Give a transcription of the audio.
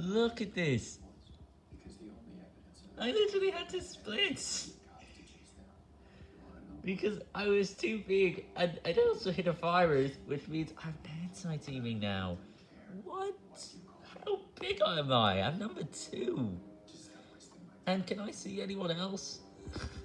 Look at this. I literally had to split. Because I was too big, and I also hit a virus, which means I'm anti-teaming now. What? How big am I? I'm number two. And can I see anyone else?